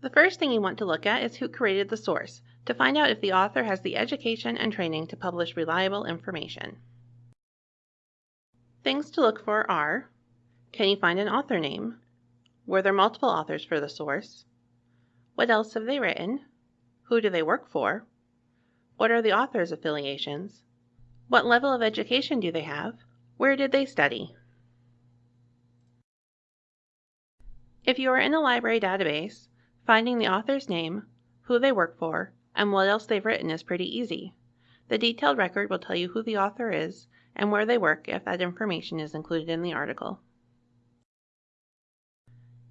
The first thing you want to look at is who created the source to find out if the author has the education and training to publish reliable information. Things to look for are Can you find an author name? Were there multiple authors for the source? What else have they written? Who do they work for? What are the author's affiliations? What level of education do they have? Where did they study? If you are in a library database, finding the author's name, who they work for, and what else they've written is pretty easy. The detailed record will tell you who the author is and where they work if that information is included in the article.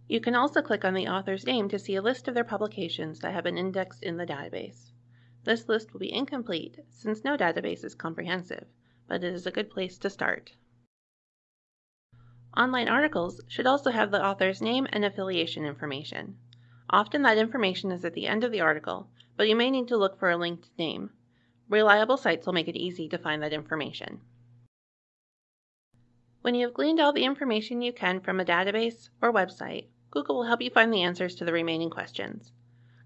You can also click on the author's name to see a list of their publications that have been indexed in the database. This list will be incomplete since no database is comprehensive, but it is a good place to start. Online articles should also have the author's name and affiliation information. Often that information is at the end of the article, but you may need to look for a linked name. Reliable sites will make it easy to find that information. When you have gleaned all the information you can from a database or website, Google will help you find the answers to the remaining questions.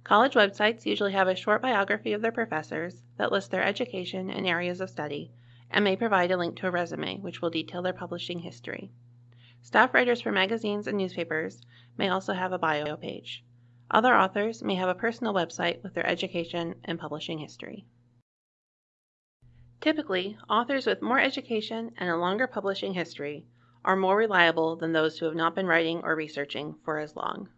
College websites usually have a short biography of their professors that lists their education and areas of study, and may provide a link to a resume which will detail their publishing history. Staff writers for magazines and newspapers may also have a bio page. Other authors may have a personal website with their education and publishing history. Typically, authors with more education and a longer publishing history are more reliable than those who have not been writing or researching for as long.